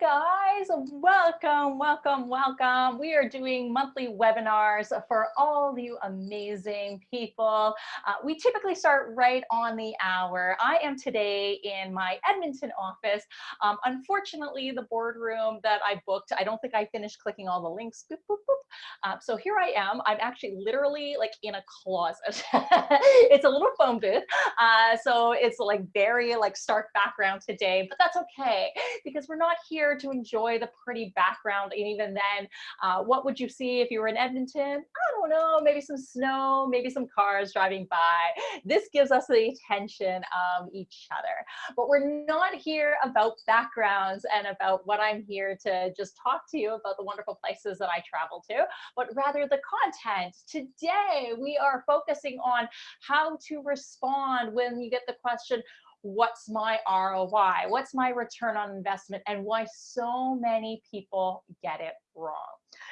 God guys. Welcome, welcome, welcome. We are doing monthly webinars for all you amazing people. Uh, we typically start right on the hour. I am today in my Edmonton office. Um, unfortunately, the boardroom that I booked, I don't think I finished clicking all the links. Boop, boop, boop. Uh, so here I am. I'm actually literally like in a closet. it's a little phone booth. Uh, so it's like very like stark background today, but that's okay because we're not here to enjoy the pretty background. And even then, uh, what would you see if you were in Edmonton? I don't know, maybe some snow, maybe some cars driving by. This gives us the attention of each other. But we're not here about backgrounds and about what I'm here to just talk to you about the wonderful places that I travel to, but rather the content. Today, we are focusing on how to respond when you get the question, what's my ROI? What's my return on investment? And why so many people get it wrong.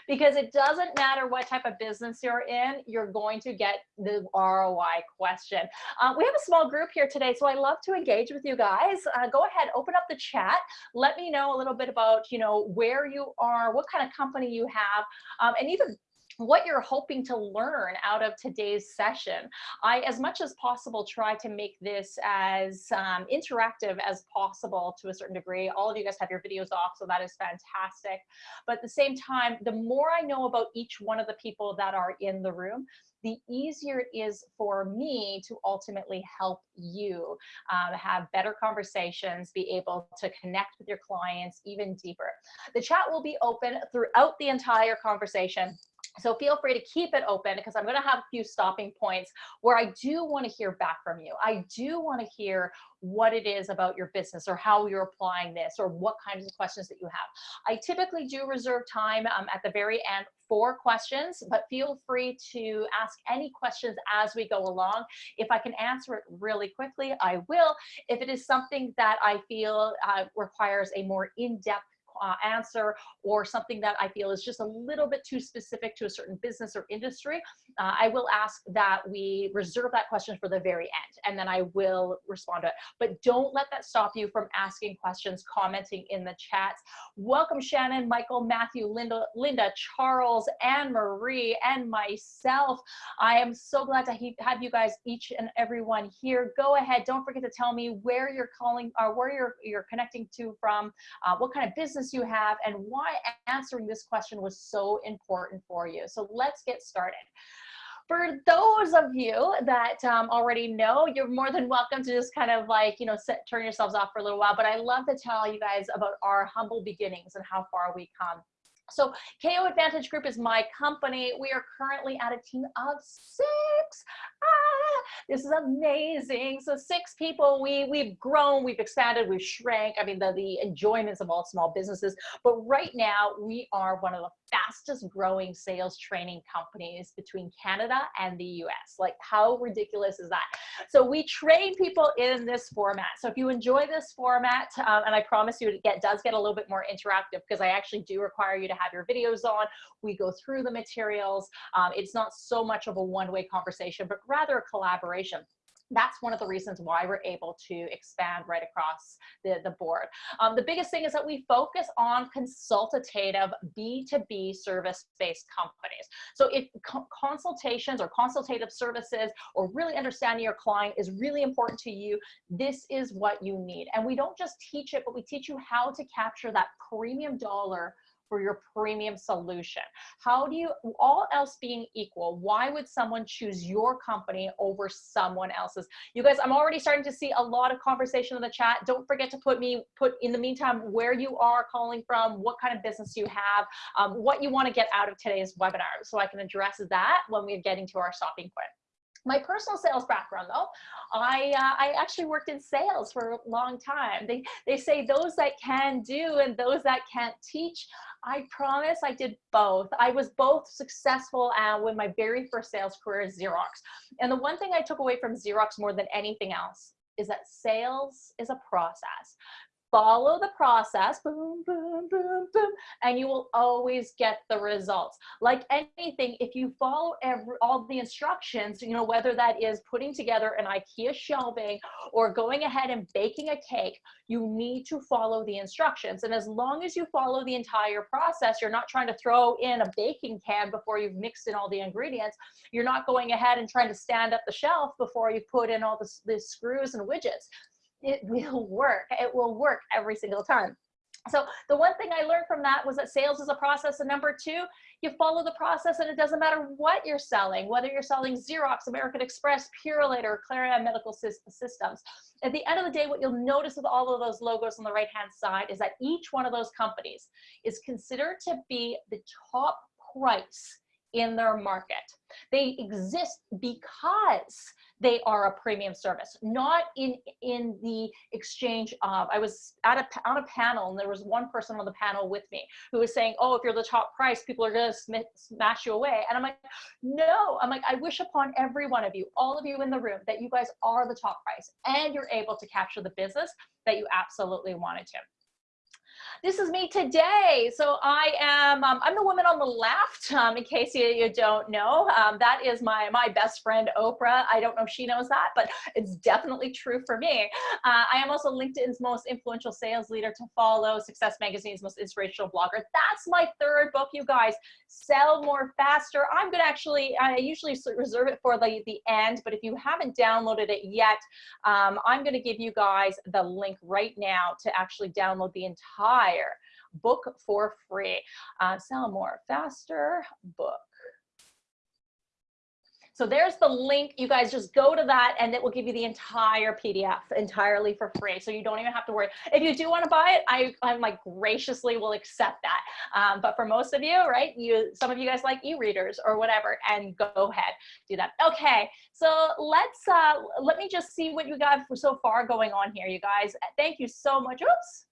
Because it doesn't matter what type of business you're in, you're going to get the ROI question. Uh, we have a small group here today, so I love to engage with you guys. Uh, go ahead, open up the chat. Let me know a little bit about, you know, where you are, what kind of company you have, um, and even what you're hoping to learn out of today's session. I, as much as possible, try to make this as um, interactive as possible to a certain degree. All of you guys have your videos off, so that is fantastic. But at the same time, the more I know about each one of the people that are in the room, the easier it is for me to ultimately help you um, have better conversations, be able to connect with your clients even deeper. The chat will be open throughout the entire conversation. So feel free to keep it open because I'm going to have a few stopping points where I do want to hear back from you. I do want to hear what it is about your business or how you're applying this or what kinds of questions that you have. I typically do reserve time um, at the very end for questions, but feel free to ask any questions as we go along. If I can answer it really quickly, I will. If it is something that I feel uh, requires a more in-depth uh, answer or something that I feel is just a little bit too specific to a certain business or industry, uh, I will ask that we reserve that question for the very end and then I will respond to it. But don't let that stop you from asking questions, commenting in the chats. Welcome Shannon, Michael, Matthew, Linda, Linda, Charles, Anne Marie, and myself. I am so glad to have you guys each and every one here. Go ahead, don't forget to tell me where you're calling or uh, where you're, you're connecting to from, uh, what kind of business business you have and why answering this question was so important for you. So let's get started. For those of you that um, already know, you're more than welcome to just kind of like, you know, sit, turn yourselves off for a little while. But I love to tell you guys about our humble beginnings and how far we come. So KO Advantage Group is my company. We are currently at a team of six. Ah, this is amazing. So six people, we, we've grown, we've expanded, we've shrank. I mean, the, the enjoyments of all small businesses. But right now, we are one of the fastest growing sales training companies between Canada and the US. Like how ridiculous is that? So we train people in this format. So if you enjoy this format, um, and I promise you it get, does get a little bit more interactive because I actually do require you to have your videos on. We go through the materials. Um, it's not so much of a one-way conversation, but rather a collaboration that's one of the reasons why we're able to expand right across the, the board. Um, the biggest thing is that we focus on consultative B2B service-based companies. So if co consultations or consultative services or really understanding your client is really important to you, this is what you need. And we don't just teach it, but we teach you how to capture that premium dollar for your premium solution? How do you, all else being equal, why would someone choose your company over someone else's? You guys, I'm already starting to see a lot of conversation in the chat. Don't forget to put me, put in the meantime, where you are calling from, what kind of business you have, um, what you want to get out of today's webinar so I can address that when we're getting to our stopping point. My personal sales background though, I, uh, I actually worked in sales for a long time. They, they say those that can do and those that can't teach. I promise I did both. I was both successful uh, with my very first sales career at Xerox. And the one thing I took away from Xerox more than anything else is that sales is a process follow the process, boom, boom, boom, boom, and you will always get the results. Like anything, if you follow every, all the instructions, you know, whether that is putting together an IKEA shelving or going ahead and baking a cake, you need to follow the instructions. And as long as you follow the entire process, you're not trying to throw in a baking can before you've mixed in all the ingredients. You're not going ahead and trying to stand up the shelf before you put in all the, the screws and widgets it will work. It will work every single time. So the one thing I learned from that was that sales is a process. And number two, you follow the process and it doesn't matter what you're selling, whether you're selling Xerox, American Express, Purolator, or Clarion Medical Systems. At the end of the day, what you'll notice with all of those logos on the right-hand side is that each one of those companies is considered to be the top price in their market. They exist because they are a premium service, not in, in the exchange of, I was at a, on a panel and there was one person on the panel with me who was saying, oh, if you're the top price, people are gonna sm smash you away. And I'm like, no, I'm like, I wish upon every one of you, all of you in the room, that you guys are the top price and you're able to capture the business that you absolutely wanted to this is me today. So I am, um, I'm the woman on the left, um, in case you, you don't know. Um, that is my, my best friend, Oprah. I don't know if she knows that, but it's definitely true for me. Uh, I am also LinkedIn's most influential sales leader to follow, Success Magazine's most inspirational blogger. That's my third book, you guys. Sell More Faster. I'm going to actually, I usually reserve it for the, the end, but if you haven't downloaded it yet, um, I'm going to give you guys the link right now to actually download the entire book for free. Uh, sell more faster book. So there's the link. You guys just go to that and it will give you the entire PDF entirely for free. So you don't even have to worry. If you do want to buy it, I, I'm like graciously will accept that. Um, but for most of you, right, you some of you guys like e-readers or whatever, and go ahead, do that. Okay, so let's, uh, let me just see what you got for so far going on here, you guys. Thank you so much. Oops.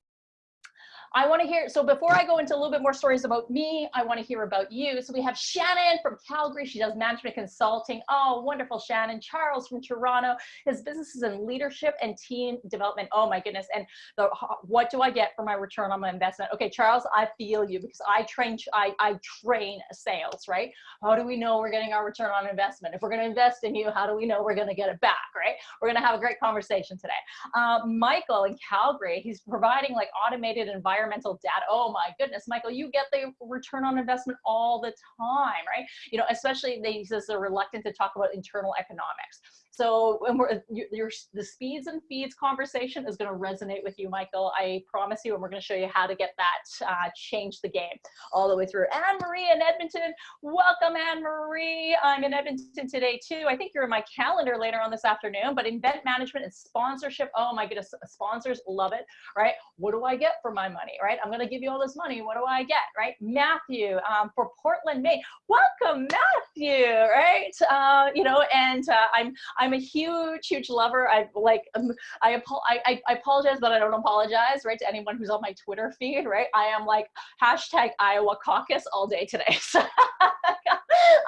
I want to hear, so before I go into a little bit more stories about me, I want to hear about you. So we have Shannon from Calgary. She does management consulting. Oh, wonderful, Shannon. Charles from Toronto. His business is in leadership and team development. Oh my goodness. And the, what do I get for my return on my investment? Okay, Charles, I feel you because I train, I, I train sales, right? How do we know we're getting our return on investment? If we're going to invest in you, how do we know we're going to get it back, right? We're going to have a great conversation today. Uh, Michael in Calgary, he's providing like automated environment environmental data. Oh my goodness, Michael, you get the return on investment all the time, right? You know, especially they says they're reluctant to talk about internal economics. So when we're, the speeds and feeds conversation is going to resonate with you, Michael. I promise you, and we're going to show you how to get that uh, change the game all the way through. Anne Marie in Edmonton, welcome Anne Marie. I'm in Edmonton today too. I think you're in my calendar later on this afternoon, but event management and sponsorship. Oh my goodness, sponsors love it, right? What do I get for my money, right? I'm going to give you all this money. What do I get, right? Matthew um, for Portland, Maine. Welcome, Matthew, right? Uh, you know, and uh, I'm I'm a huge, huge lover. I like, um, I, I, I apologize, but I don't apologize, right? To anyone who's on my Twitter feed, right? I am like hashtag Iowa caucus all day today. So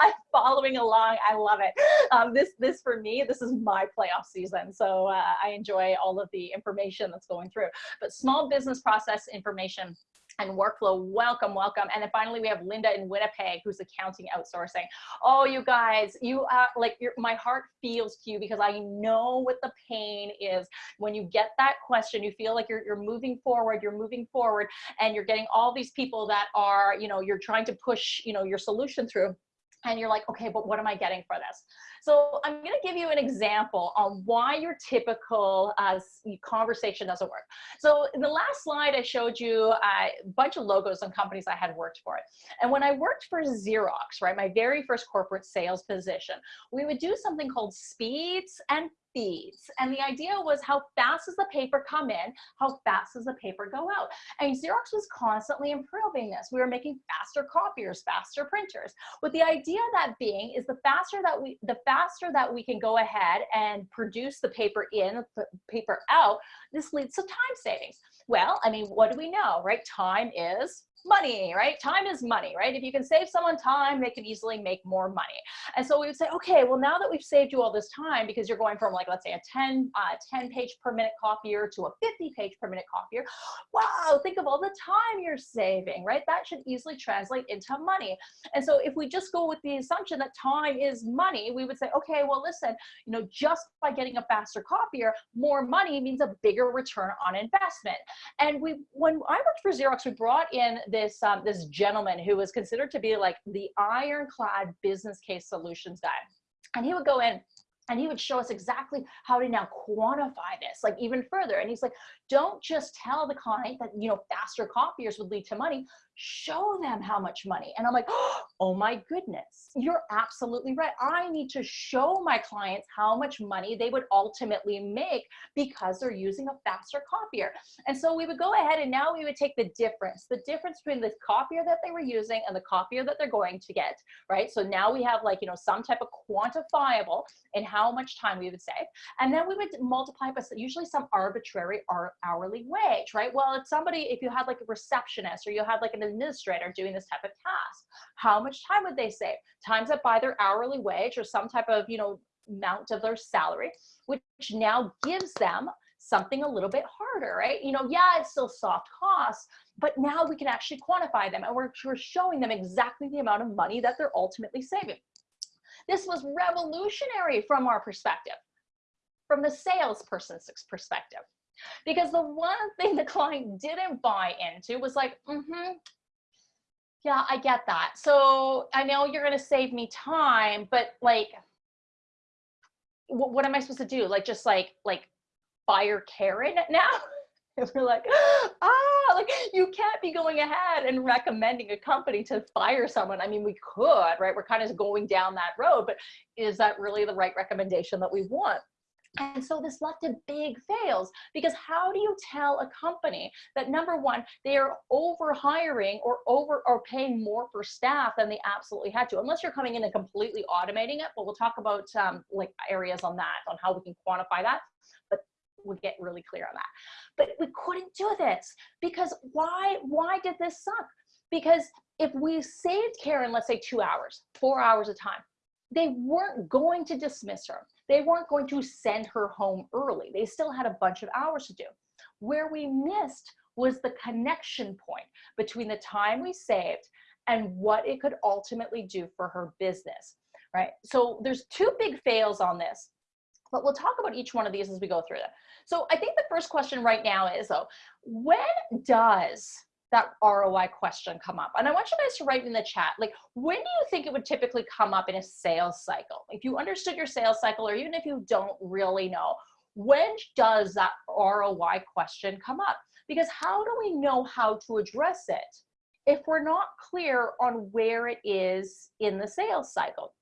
I'm following along. I love it. Um, this, this for me, this is my playoff season. So uh, I enjoy all of the information that's going through, but small business process information and workflow. Welcome, welcome. And then finally, we have Linda in Winnipeg, who's accounting outsourcing. Oh, you guys, you are like, my heart feels to you because I know what the pain is when you get that question. You feel like you're you're moving forward, you're moving forward, and you're getting all these people that are, you know, you're trying to push, you know, your solution through, and you're like, okay, but what am I getting for this? So I'm going to give you an example on why your typical uh, conversation doesn't work. So in the last slide, I showed you a bunch of logos on companies I had worked for. And when I worked for Xerox, right, my very first corporate sales position, we would do something called speeds and feeds. And the idea was how fast does the paper come in? How fast does the paper go out? And Xerox was constantly improving this. We were making faster copiers, faster printers. With the idea that being is the faster that we, the faster that we can go ahead and produce the paper in, the paper out, this leads to time savings. Well, I mean, what do we know, right? Time is money, right? Time is money, right? If you can save someone time, they can easily make more money. And so we would say, okay, well, now that we've saved you all this time, because you're going from like, let's say a 10, uh, 10 page per minute copier to a 50 page per minute copier. Wow, think of all the time you're saving, right? That should easily translate into money. And so if we just go with the assumption that time is money, we would say, okay, well, listen, you know, just by getting a faster copier, more money means a bigger return on investment. And we, when I worked for Xerox, we brought in this um, this gentleman who was considered to be like the ironclad business case solutions guy, and he would go in and he would show us exactly how to now quantify this like even further. And he's like don't just tell the client that you know faster copiers would lead to money. Show them how much money. And i'm like oh my goodness. You're absolutely right. I need to show my clients how much money they would ultimately make because they're using a faster copier. And so we would go ahead and now we would take the difference the difference between the copier that they were using and the copier that they're going to get right? So now we have like you know some type of quantifiable in how much time we would save. And then we would multiply by usually some arbitrary hourly wage right well if somebody if you had like a receptionist or you had like an administrator doing this type of task. How much time would they save? Times that by their hourly wage or some type of, you know, amount of their salary, which now gives them something a little bit harder, right? You know, yeah, it's still soft costs, but now we can actually quantify them and we're, we're showing them exactly the amount of money that they're ultimately saving. This was revolutionary from our perspective, from the salesperson's perspective. Because the one thing the client didn't buy into was like, mm-hmm, yeah, I get that. So I know you're going to save me time, but like, what, what am I supposed to do? Like, just like, like fire Karen now? and we're like, ah, like you can't be going ahead and recommending a company to fire someone. I mean, we could, right? We're kind of going down that road, but is that really the right recommendation that we want? And so this led to big fails because how do you tell a company that number one, they are over hiring or over or paying more for staff than they absolutely had to, unless you're coming in and completely automating it. But we'll talk about um, like areas on that, on how we can quantify that. But we'll get really clear on that. But we couldn't do this because why, why did this suck? Because if we saved Karen, let's say two hours, four hours of time, they weren't going to dismiss her they weren't going to send her home early. They still had a bunch of hours to do. Where we missed was the connection point between the time we saved and what it could ultimately do for her business, right? So there's two big fails on this, but we'll talk about each one of these as we go through them. So I think the first question right now is though, when does that ROI question come up? And I want you guys to write in the chat, like, when do you think it would typically come up in a sales cycle? If you understood your sales cycle, or even if you don't really know, when does that ROI question come up? Because how do we know how to address it if we're not clear on where it is in the sales cycle?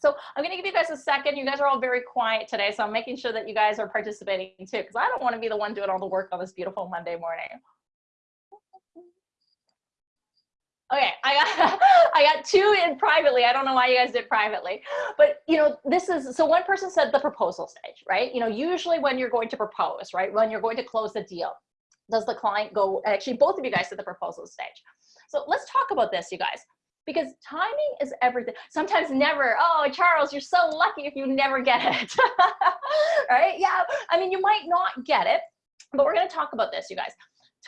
So I'm gonna give you guys a second. You guys are all very quiet today, so I'm making sure that you guys are participating too, because I don't wanna be the one doing all the work on this beautiful Monday morning. Okay, I got I got two in privately. I don't know why you guys did privately, but you know, this is so one person said the proposal stage, right? You know, usually when you're going to propose, right, when you're going to close the deal, does the client go? Actually, both of you guys said the proposal stage. So let's talk about this, you guys, because timing is everything. Sometimes never. Oh, Charles, you're so lucky if you never get it, right? Yeah, I mean, you might not get it, but we're going to talk about this, you guys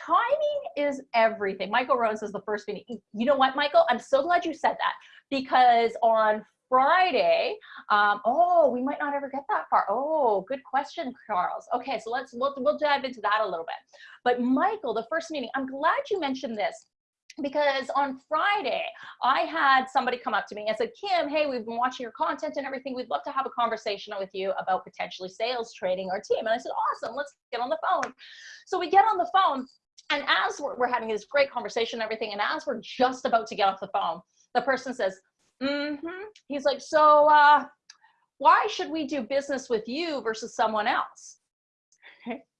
timing is everything. Michael Rowan says the first meeting. You know what, Michael? I'm so glad you said that because on Friday, um, oh, we might not ever get that far. Oh, good question, Charles. Okay, so let's we'll, we'll dive into that a little bit. But Michael, the first meeting, I'm glad you mentioned this because on Friday, I had somebody come up to me and said, Kim, hey, we've been watching your content and everything. We'd love to have a conversation with you about potentially sales training our team. And I said, awesome, let's get on the phone. So we get on the phone and as we're, we're having this great conversation and everything, and as we're just about to get off the phone, the person says, mm-hmm. He's like, so uh, why should we do business with you versus someone else?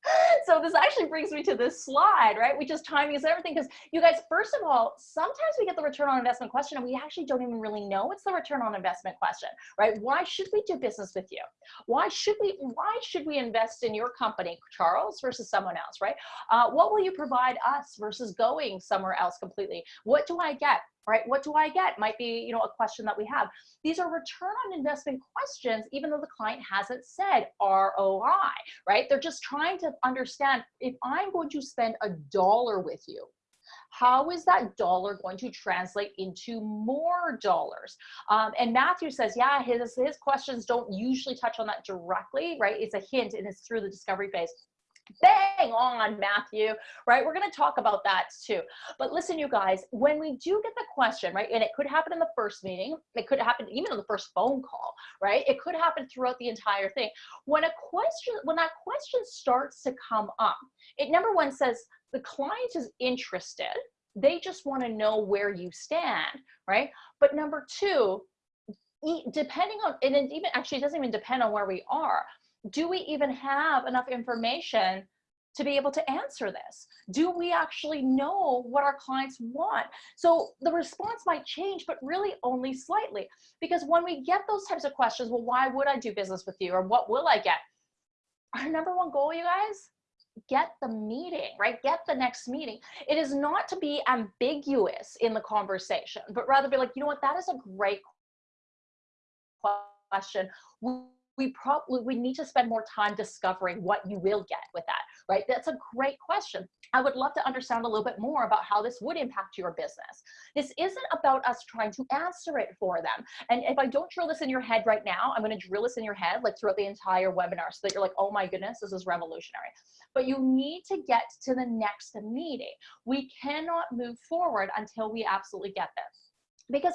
so this actually brings me to this slide, right? Which is timing is everything. Because you guys, first of all, sometimes we get the return on investment question and we actually don't even really know it's the return on investment question, right? Why should we do business with you? Why should we, why should we invest in your company, Charles, versus someone else, right? Uh, what will you provide us versus going somewhere else completely? What do I get? Right? What do I get? Might be, you know, a question that we have. These are return on investment questions, even though the client hasn't said ROI, right? They're just trying to understand if I'm going to spend a dollar with you, how is that dollar going to translate into more dollars? Um, and Matthew says, yeah, his, his questions don't usually touch on that directly, right? It's a hint and it's through the discovery phase. Bang on, Matthew, right? We're going to talk about that too. But listen, you guys, when we do get the question, right, and it could happen in the first meeting, it could happen even in the first phone call, right? It could happen throughout the entire thing. When a question, when that question starts to come up, it number one says the client is interested. They just want to know where you stand, right? But number two, depending on, and it even actually doesn't even depend on where we are do we even have enough information to be able to answer this? Do we actually know what our clients want? So the response might change, but really only slightly. Because when we get those types of questions, well, why would I do business with you? Or what will I get? Our number one goal, you guys, get the meeting, right? Get the next meeting. It is not to be ambiguous in the conversation, but rather be like, you know what, that is a great question we probably we need to spend more time discovering what you will get with that right? That's a great question. I would love to understand a little bit more about how this would impact your business. This isn't about us trying to answer it for them. And if i don't drill this in your head right now i'm going to drill this in your head like throughout the entire webinar so that you're like oh my goodness this is revolutionary. But you need to get to the next meeting. We cannot move forward until we absolutely get this because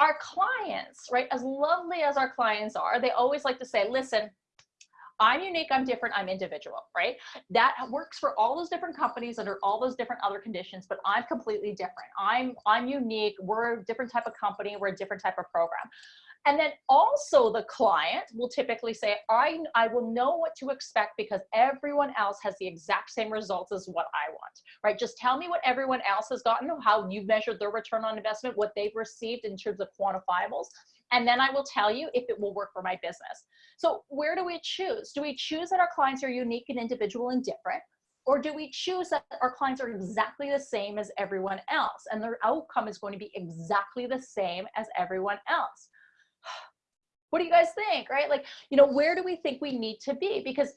our clients, right, as lovely as our clients are, they always like to say, listen, I'm unique, I'm different, I'm individual, right? That works for all those different companies under all those different other conditions, but I'm completely different. I'm I'm unique. We're a different type of company, we're a different type of program. And then also the client will typically say, I, I will know what to expect because everyone else has the exact same results as what I want, right? Just tell me what everyone else has gotten, how you've measured their return on investment, what they've received in terms of quantifiables. And then I will tell you if it will work for my business. So where do we choose? Do we choose that our clients are unique and individual and different? Or do we choose that our clients are exactly the same as everyone else and their outcome is going to be exactly the same as everyone else? What do you guys think right? Like you know where do we think we need to be? Because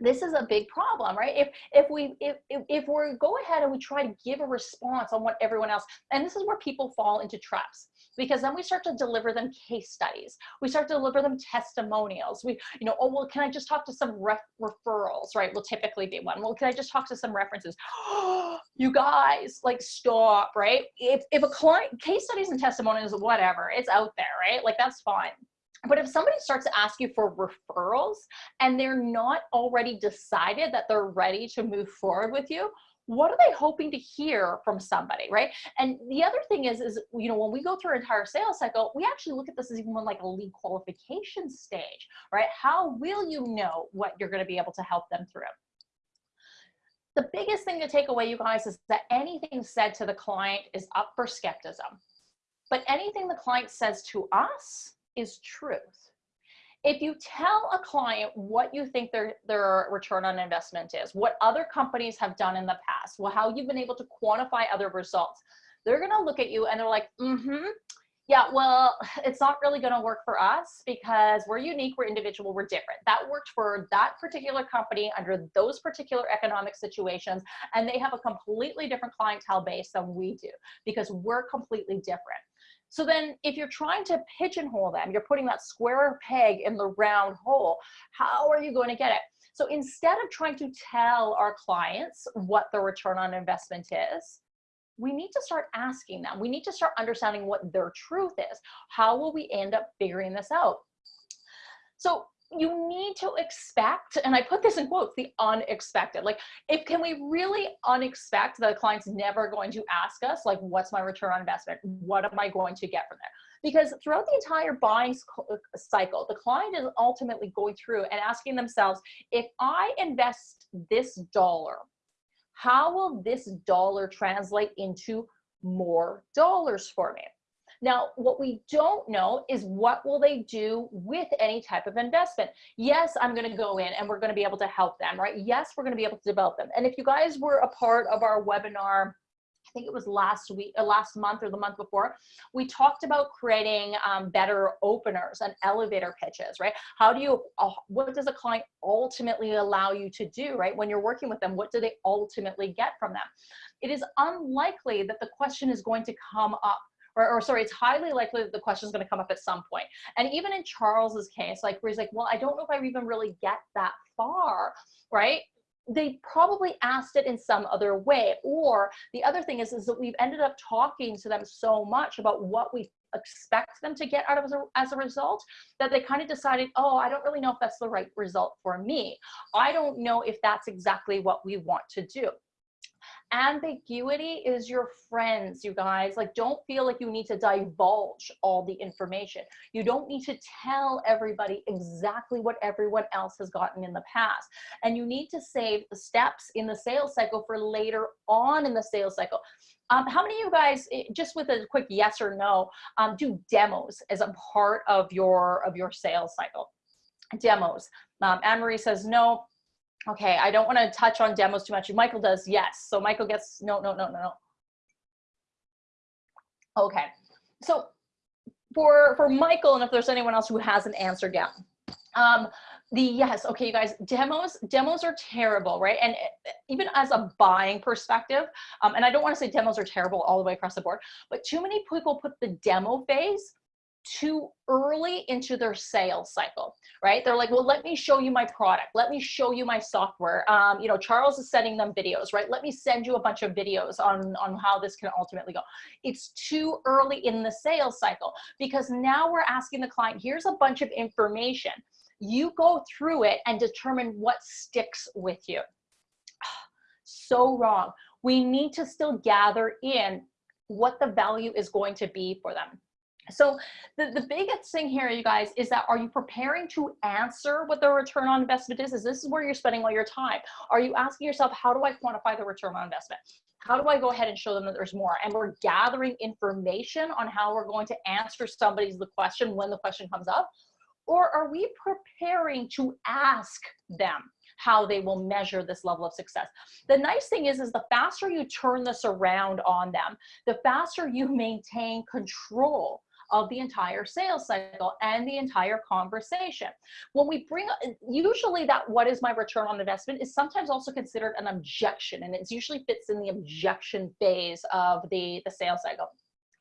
this is a big problem right? If if we if, if, we go ahead and we try to give a response on what everyone else and this is where people fall into traps because then we start to deliver them case studies. We start to deliver them testimonials. We you know oh well can i just talk to some ref referrals right? Will typically be one. Well can i just talk to some references? You guys like stop right? If if a client case studies and testimonials whatever it's out there right? Like that's fine but if somebody starts to ask you for referrals and they're not already decided that they're ready to move forward with you, what are they hoping to hear from somebody, right? And the other thing is, is you know, when we go through our entire sales cycle, we actually look at this as even more like a lead qualification stage, right? How will you know what you're going to be able to help them through? The biggest thing to take away, you guys, is that anything said to the client is up for skepticism. But anything the client says to us is truth. If you tell a client what you think their, their return on investment is, what other companies have done in the past, well, how you've been able to quantify other results, they're gonna look at you and they're like, mm-hmm, yeah, well, it's not really going to work for us because we're unique, we're individual, we're different. That worked for that particular company under those particular economic situations, and they have a completely different clientele base than we do because we're completely different. So then if you're trying to pigeonhole them, you're putting that square peg in the round hole, how are you going to get it? So instead of trying to tell our clients what the return on investment is, we need to start asking them. We need to start understanding what their truth is. How will we end up figuring this out? So you need to expect, and I put this in quotes, the unexpected. Like, if can we really unexpect that a client's never going to ask us, like, what's my return on investment? What am I going to get from there? Because throughout the entire buying cycle, the client is ultimately going through and asking themselves, if I invest this dollar, how will this dollar translate into more dollars for me? Now, what we don't know is what will they do with any type of investment? Yes, I'm going to go in and we're going to be able to help them, right? Yes, we're going to be able to develop them. And if you guys were a part of our webinar, I think it was last week, uh, last month or the month before, we talked about creating um, better openers and elevator pitches, right? How do you, uh, what does a client ultimately allow you to do, right? When you're working with them, what do they ultimately get from them? It is unlikely that the question is going to come up or, or sorry, it's highly likely that the question is going to come up at some point. And even in Charles's case, like where he's like, well, I don't know if I even really get that far, right? they probably asked it in some other way. Or the other thing is, is that we've ended up talking to them so much about what we expect them to get out of as a, as a result that they kind of decided, oh, I don't really know if that's the right result for me. I don't know if that's exactly what we want to do ambiguity is your friends you guys. Like don't feel like you need to divulge all the information. You don't need to tell everybody exactly what everyone else has gotten in the past. And you need to save the steps in the sales cycle for later on in the sales cycle. Um, how many of you guys eh, just with a quick yes or no um, do demos as a part of your of your sales cycle? Demos. Um, Anne-Marie says no Okay, I don't want to touch on demos too much. Michael does, yes. So Michael gets, no, no, no, no, no. Okay, so for, for Michael, and if there's anyone else who hasn't answered yet, um, the yes, okay, you guys, demos, demos are terrible, right? And eh, even as a buying perspective, um, and I don't want to say demos are terrible all the way across the board, but too many people put the demo phase too early into their sales cycle, right? They're like, well, let me show you my product. Let me show you my software. Um, you know, Charles is sending them videos, right? Let me send you a bunch of videos on, on how this can ultimately go. It's too early in the sales cycle because now we're asking the client, here's a bunch of information. You go through it and determine what sticks with you. So wrong. We need to still gather in what the value is going to be for them so the, the biggest thing here, you guys, is that are you preparing to answer what the return on investment is? Is this is where you're spending all your time? Are you asking yourself, how do I quantify the return on investment? How do I go ahead and show them that there's more? And we're gathering information on how we're going to answer somebody's the question when the question comes up. Or are we preparing to ask them how they will measure this level of success. The nice thing is, is the faster you turn this around on them, the faster you maintain control of the entire sales cycle and the entire conversation. When we bring, usually that what is my return on investment is sometimes also considered an objection and it usually fits in the objection phase of the, the sales cycle.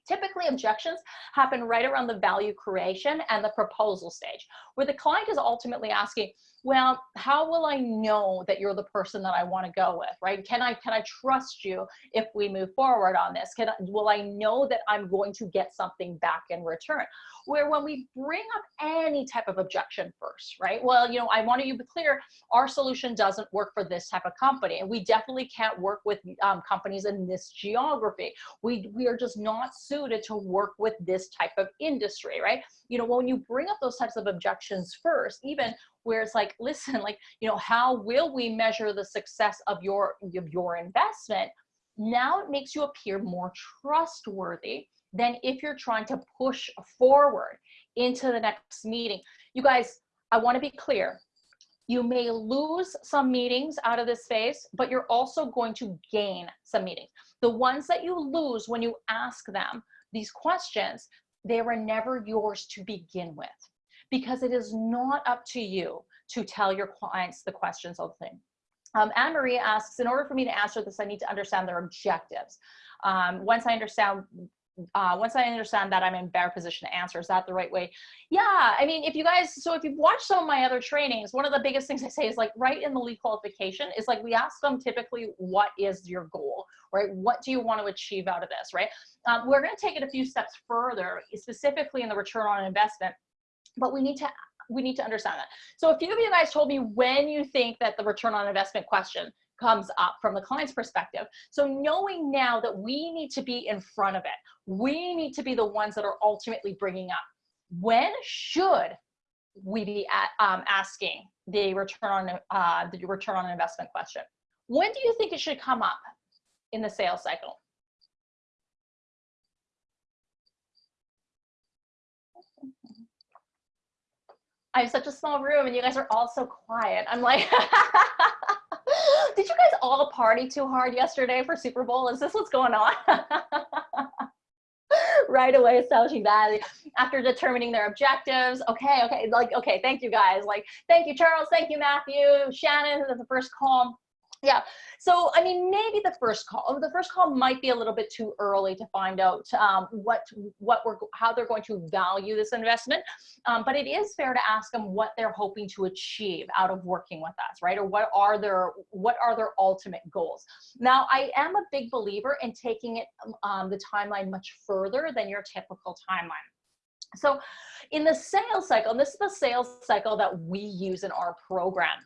Typically objections happen right around the value creation and the proposal stage where the client is ultimately asking, well, how will I know that you're the person that I want to go with, right? Can I can I trust you if we move forward on this? Can I, will I know that I'm going to get something back in return? Where when we bring up any type of objection first, right? Well, you know, I want to be clear, our solution doesn't work for this type of company, and we definitely can't work with um, companies in this geography. We we are just not suited to work with this type of industry, right? You know, when you bring up those types of objections first, even where it's like, listen, like, you know, how will we measure the success of your, of your investment? Now it makes you appear more trustworthy than if you're trying to push forward into the next meeting. You guys, I want to be clear. You may lose some meetings out of this phase, but you're also going to gain some meetings. The ones that you lose when you ask them these questions, they were never yours to begin with because it is not up to you to tell your clients the questions of the thing. Um, Anne Marie asks, in order for me to answer this, I need to understand their objectives. Um, once I understand uh, once I understand that I'm in better position to answer, is that the right way? Yeah, I mean, if you guys, so if you've watched some of my other trainings, one of the biggest things I say is like right in the lead qualification is like we ask them typically, what is your goal, right? What do you want to achieve out of this, right? Um, we're going to take it a few steps further, specifically in the return on investment but we need to we need to understand that. So a few of you guys told me when you think that the return on investment question comes up from the client's perspective. So knowing now that we need to be in front of it, we need to be the ones that are ultimately bringing up. When should we be at, um, asking the return on uh, the return on investment question? When do you think it should come up in the sales cycle? I have such a small room and you guys are all so quiet. I'm like, did you guys all party too hard yesterday for Super Bowl? Is this what's going on? right away establishing that after determining their objectives. Okay, okay, like, okay, thank you guys. Like, thank you, Charles. Thank you, Matthew. Shannon, the first call yeah. So i mean maybe the first call the first call might be a little bit too early to find out um, what what we're how they're going to value this investment. Um, but it is fair to ask them what they're hoping to achieve out of working with us right? Or what are their what are their ultimate goals? Now i am a big believer in taking it um, the timeline much further than your typical timeline. So in the sales cycle, and this is the sales cycle that we use in our program.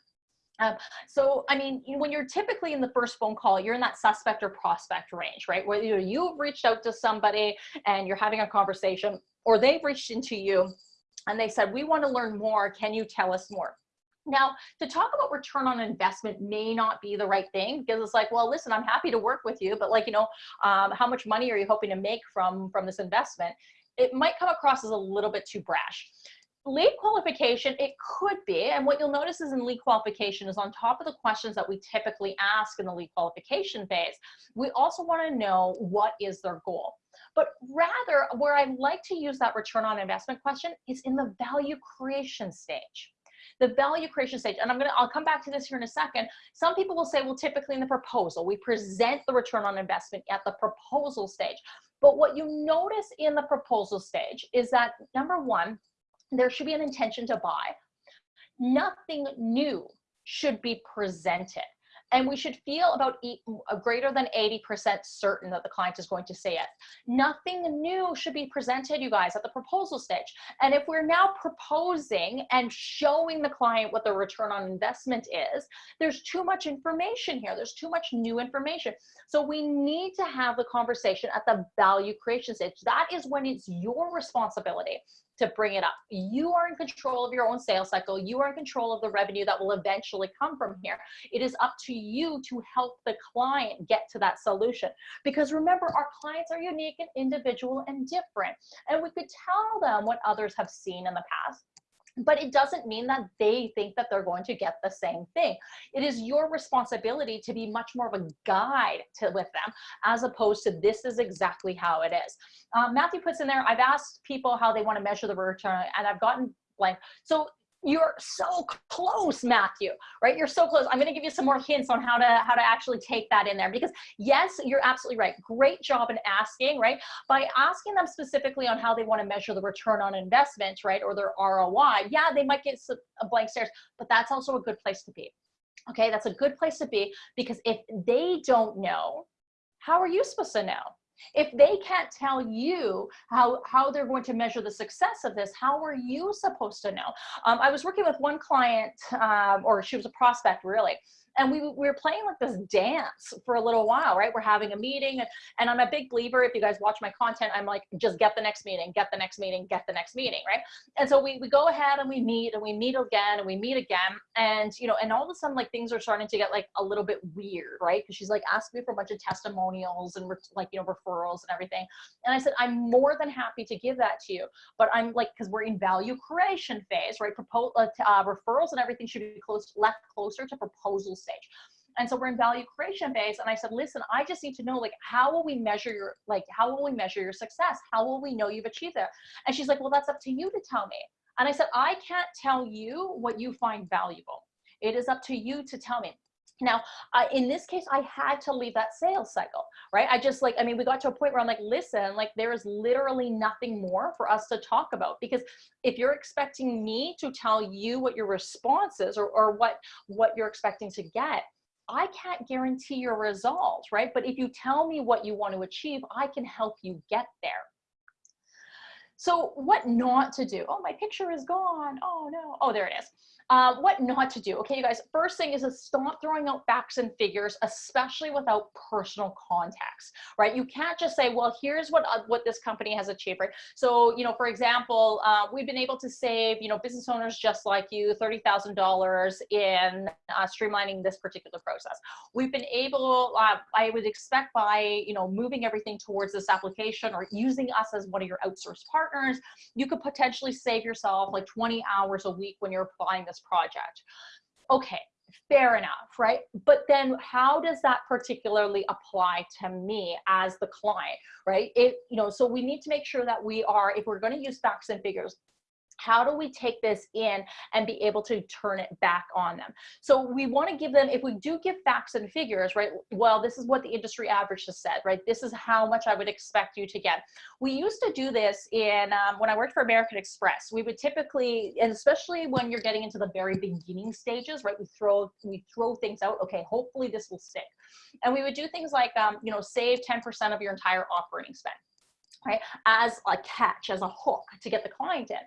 Um, so, I mean, when you're typically in the first phone call, you're in that suspect or prospect range, right? Where you you've reached out to somebody and you're having a conversation, or they've reached into you and they said, we want to learn more. Can you tell us more? Now, to talk about return on investment may not be the right thing because it's like, well, listen, I'm happy to work with you, but like, you know, um, how much money are you hoping to make from from this investment? It might come across as a little bit too brash lead qualification, it could be, and what you'll notice is in lead qualification is on top of the questions that we typically ask in the lead qualification phase, we also want to know what is their goal. But rather, where I like to use that return on investment question is in the value creation stage. The value creation stage, and I'm gonna, I'll come back to this here in a second. Some people will say, well, typically in the proposal, we present the return on investment at the proposal stage. But what you notice in the proposal stage is that number one, there should be an intention to buy. Nothing new should be presented. And we should feel about uh, greater than 80% certain that the client is going to say it. Nothing new should be presented, you guys, at the proposal stage. And if we're now proposing and showing the client what the return on investment is, there's too much information here. There's too much new information. So we need to have the conversation at the value creation stage. That is when it's your responsibility to bring it up. You are in control of your own sales cycle. You are in control of the revenue that will eventually come from here. It is up to you to help the client get to that solution. Because remember, our clients are unique and individual and different. And we could tell them what others have seen in the past but it doesn't mean that they think that they're going to get the same thing. It is your responsibility to be much more of a guide to with them as opposed to this is exactly how it is. Um, Matthew puts in there, I've asked people how they want to measure the return and I've gotten blank. So you're so close matthew right? You're so close. I'm going to give you some more hints on how to how to actually take that in there because yes you're absolutely right. Great job in asking right? By asking them specifically on how they want to measure the return on investment right or their roi yeah they might get a blank stares but that's also a good place to be okay? That's a good place to be because if they don't know how are you supposed to know if they can't tell you how, how they're going to measure the success of this, how are you supposed to know? Um, I was working with one client, um, or she was a prospect really, and we, we were playing like this dance for a little while, right? We're having a meeting and, and I'm a big believer. If you guys watch my content, I'm like, just get the next meeting, get the next meeting, get the next meeting, right? And so we, we go ahead and we meet and we meet again and we meet again. And, you know, and all of a sudden like things are starting to get like a little bit weird, right? Cause she's like asking me for a bunch of testimonials and like, you know, referrals and everything. And I said, I'm more than happy to give that to you, but I'm like, cause we're in value creation phase, right? Uh, uh, referrals and everything should be close, left closer to proposals stage. And so we're in value creation phase. And I said, listen, I just need to know, like, how will we measure your, like, how will we measure your success? How will we know you've achieved it? And she's like, well, that's up to you to tell me. And I said, I can't tell you what you find valuable. It is up to you to tell me. Now, uh, in this case, I had to leave that sales cycle, right? I just like, I mean, we got to a point where I'm like, listen, like there is literally nothing more for us to talk about because if you're expecting me to tell you what your response is or, or what, what you're expecting to get, I can't guarantee your results, right? But if you tell me what you want to achieve, I can help you get there. So what not to do? Oh, my picture is gone. Oh no. Oh, there it is. Uh, what not to do. Okay, you guys, first thing is to stop throwing out facts and figures, especially without personal context, right? You can't just say, well, here's what, uh, what this company has achieved, right? So, you know, for example, uh, we've been able to save, you know, business owners just like you, $30,000 in uh, streamlining this particular process. We've been able, uh, I would expect by, you know, moving everything towards this application or using us as one of your outsourced partners, you could potentially save yourself like 20 hours a week when you're applying this project. Okay, fair enough, right? But then how does that particularly apply to me as the client, right? It, you know, so we need to make sure that we are, if we're going to use facts and figures, how do we take this in and be able to turn it back on them? So we want to give them if we do give facts and figures right well this is what the industry average has said right? This is how much i would expect you to get. We used to do this in um, when i worked for american express we would typically and especially when you're getting into the very beginning stages right we throw we throw things out okay hopefully this will stick. And we would do things like um, you know save 10% of your entire operating spend right as a catch as a hook to get the client in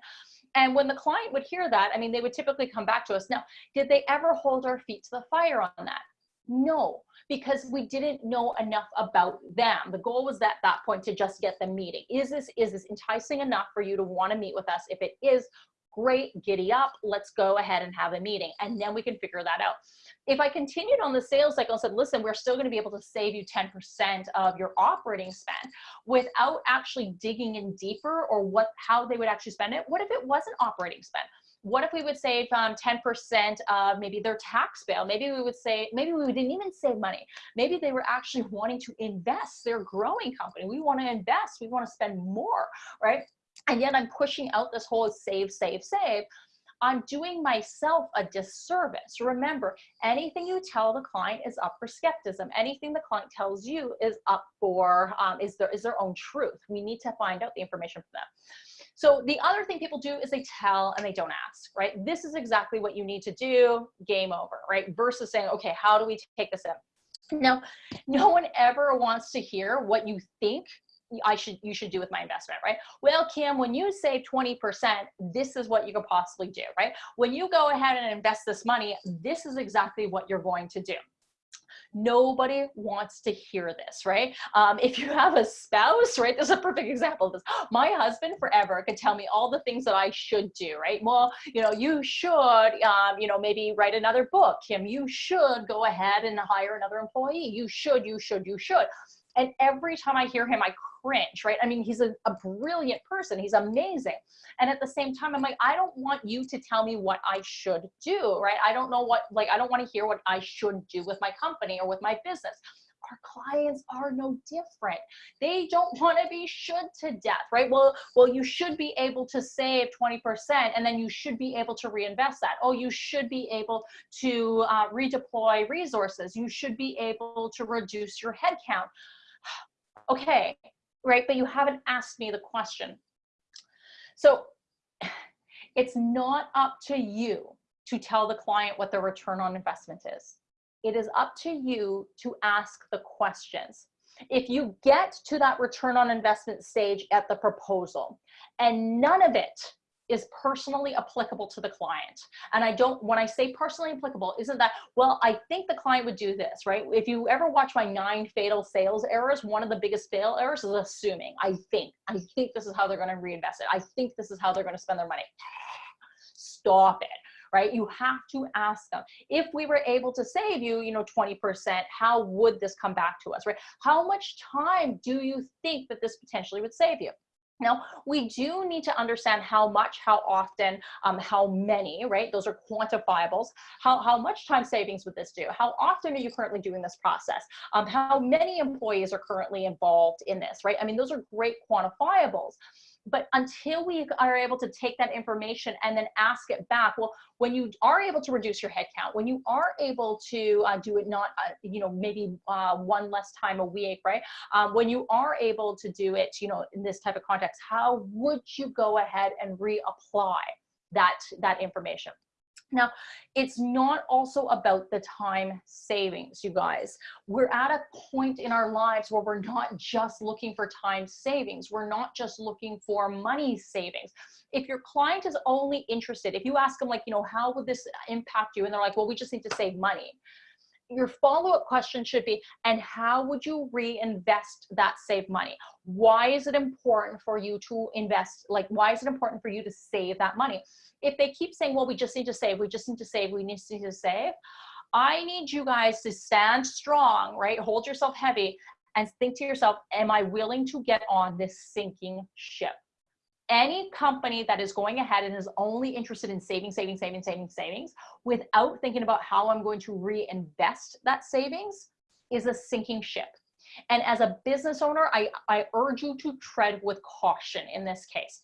and when the client would hear that, I mean, they would typically come back to us. Now, did they ever hold our feet to the fire on that? No, because we didn't know enough about them. The goal was at that point to just get them meeting. Is this is this enticing enough for you to want to meet with us? If it is, great, giddy up, let's go ahead and have a meeting. And then we can figure that out. If I continued on the sales cycle and said, listen, we're still gonna be able to save you 10% of your operating spend without actually digging in deeper or what how they would actually spend it, what if it wasn't operating spend? what if we would save um, 10% of maybe their tax bill? Maybe we would say, maybe we didn't even save money. Maybe they were actually wanting to invest. They're growing company. We want to invest. We want to spend more, right? And yet I'm pushing out this whole save, save, save. I'm doing myself a disservice. Remember, anything you tell the client is up for skepticism. Anything the client tells you is up for, um, is, their, is their own truth. We need to find out the information for them. So the other thing people do is they tell and they don't ask, right? This is exactly what you need to do, game over, right? Versus saying, okay, how do we take this in? Now, no one ever wants to hear what you think I should you should do with my investment, right? Well, Kim, when you save 20%, this is what you could possibly do, right? When you go ahead and invest this money, this is exactly what you're going to do. Nobody wants to hear this, right? Um, if you have a spouse, right, this is a perfect example of this. My husband forever could tell me all the things that I should do, right? Well, you know, you should, um, you know, maybe write another book, Kim. You should go ahead and hire another employee. You should, you should, you should. And every time I hear him, I cringe, right? I mean, he's a, a brilliant person. He's amazing. And at the same time, I'm like, I don't want you to tell me what I should do, right? I don't know what, like, I don't want to hear what I should do with my company or with my business our clients are no different. They don't want to be should to death, right? Well, well, you should be able to save 20% and then you should be able to reinvest that. Oh, you should be able to uh, redeploy resources. You should be able to reduce your headcount okay, right? But you haven't asked me the question. So it's not up to you to tell the client what the return on investment is. It is up to you to ask the questions. If you get to that return on investment stage at the proposal and none of it is personally applicable to the client. And I don't, when I say personally applicable, isn't that, well, I think the client would do this, right? If you ever watch my nine fatal sales errors, one of the biggest fail errors is assuming, I think, I think this is how they're going to reinvest it. I think this is how they're going to spend their money. Stop it right? You have to ask them. If we were able to save you, you know, 20%, how would this come back to us, right? How much time do you think that this potentially would save you? Now, we do need to understand how much, how often, um, how many, right? Those are quantifiables. How, how much time savings would this do? How often are you currently doing this process? Um, how many employees are currently involved in this, right? I mean, those are great quantifiables but until we are able to take that information and then ask it back, well, when you are able to reduce your headcount, when you are able to uh, do it not, uh, you know, maybe uh, one less time a week, right? Um, when you are able to do it, you know, in this type of context, how would you go ahead and reapply that, that information? Now, it's not also about the time savings, you guys. We're at a point in our lives where we're not just looking for time savings. We're not just looking for money savings. If your client is only interested, if you ask them like, you know, how would this impact you? And they're like, well, we just need to save money your follow-up question should be, and how would you reinvest that saved money? Why is it important for you to invest? Like, why is it important for you to save that money? If they keep saying, well, we just need to save, we just need to save, we need to save, I need you guys to stand strong, right? Hold yourself heavy and think to yourself, am I willing to get on this sinking ship? Any company that is going ahead and is only interested in saving, saving, saving, saving, savings without thinking about how I'm going to reinvest that savings is a sinking ship. And as a business owner, I, I urge you to tread with caution in this case.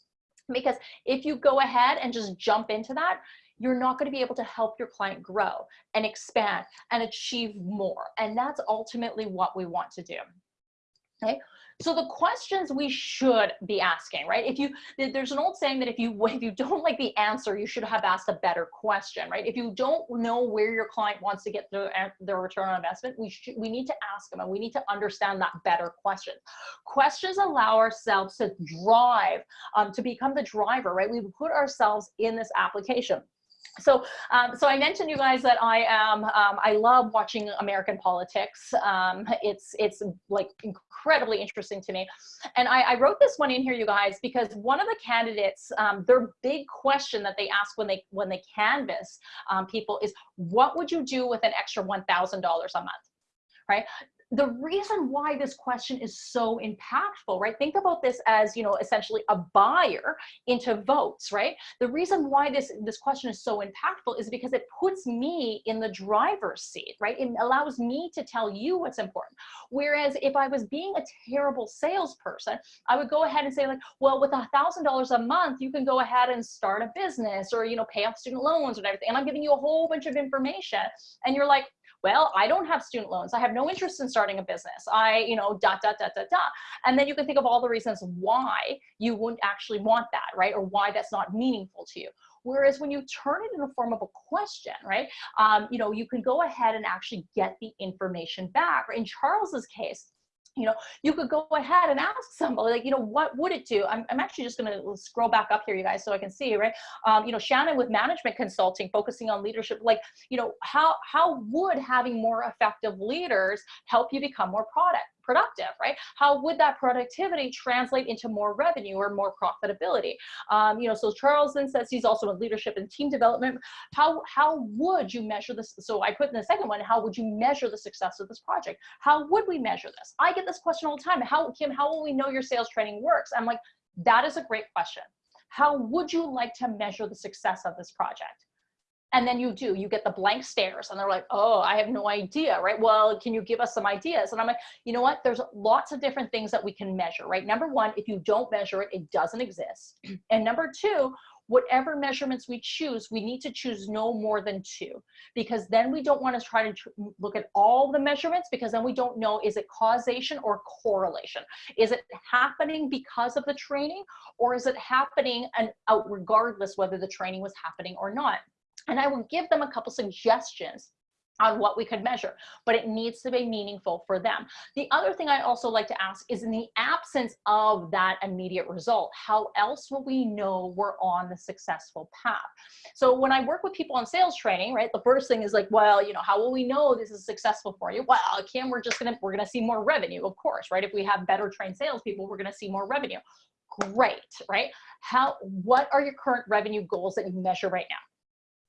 Because if you go ahead and just jump into that, you're not going to be able to help your client grow and expand and achieve more. And that's ultimately what we want to do. Okay. So the questions we should be asking, right? If you, there's an old saying that if you, if you don't like the answer, you should have asked a better question, right? If you don't know where your client wants to get their, their return on investment, we should, we need to ask them and we need to understand that better question. Questions allow ourselves to drive, um, to become the driver, right? We put ourselves in this application. So, um, so I mentioned you guys that I am, um, I love watching American politics. Um, it's, it's like incredibly interesting to me. And I, I, wrote this one in here, you guys, because one of the candidates, um, their big question that they ask when they, when they canvass um, people is, what would you do with an extra $1,000 a month? Right? The reason why this question is so impactful, right? Think about this as, you know, essentially a buyer into votes, right? The reason why this, this question is so impactful is because it puts me in the driver's seat, right? It allows me to tell you what's important. Whereas if I was being a terrible salesperson, I would go ahead and say like, well, with a thousand dollars a month, you can go ahead and start a business or, you know, pay off student loans and everything. And I'm giving you a whole bunch of information. And you're like, well, I don't have student loans. I have no interest in starting a business. I, you know, dot, dot, dot, dot, dot. And then you can think of all the reasons why you wouldn't actually want that, right? Or why that's not meaningful to you. Whereas when you turn it in the form of a question, right, um, you know, you can go ahead and actually get the information back. In Charles's case, you know, you could go ahead and ask somebody like, you know, what would it do? I'm, I'm actually just going to scroll back up here, you guys, so I can see, right? Um, you know, Shannon with management consulting, focusing on leadership, like, you know, how, how would having more effective leaders help you become more product, productive, right? How would that productivity translate into more revenue or more profitability? Um, you know, so Charles then says he's also in leadership and team development. How, how would you measure this? So I put in the second one, how would you measure the success of this project? How would we measure this? I get this question all the time. How, Kim, how will we know your sales training works? I'm like, that is a great question. How would you like to measure the success of this project? And then you do you get the blank stares and they're like oh i have no idea right? Well can you give us some ideas? And i'm like you know what? There's lots of different things that we can measure right? Number one if you don't measure it it doesn't exist. And number two whatever measurements we choose we need to choose no more than two because then we don't want to try to look at all the measurements because then we don't know is it causation or correlation? Is it happening because of the training or is it happening and out regardless whether the training was happening or not and I will give them a couple suggestions on what we could measure, but it needs to be meaningful for them. The other thing I also like to ask is in the absence of that immediate result, how else will we know we're on the successful path? So when I work with people on sales training, right, the first thing is like, well, you know, how will we know this is successful for you? Well, Kim, we're just gonna, we're gonna see more revenue, of course, right? If we have better trained salespeople, we're gonna see more revenue. Great, right? How, what are your current revenue goals that you measure right now?